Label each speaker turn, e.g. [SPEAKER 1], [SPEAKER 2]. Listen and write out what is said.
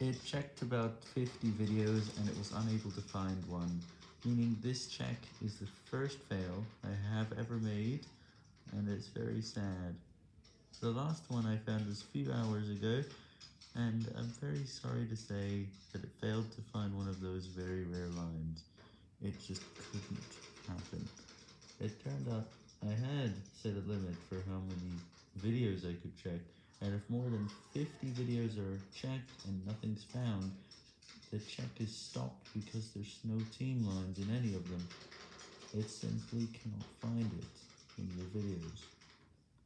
[SPEAKER 1] It checked about 50 videos and it was unable to find one, meaning this check is the first fail I have ever made, and it's very sad. The last one I found was a few hours ago, and I'm very sorry to say that it failed to find one of those very rare lines. It just couldn't happen. It turned out I had set a limit for how many videos I could check, and if more than 50 videos are checked and nothing's found, the check is stopped because there's no team lines in any of them. It simply cannot find it.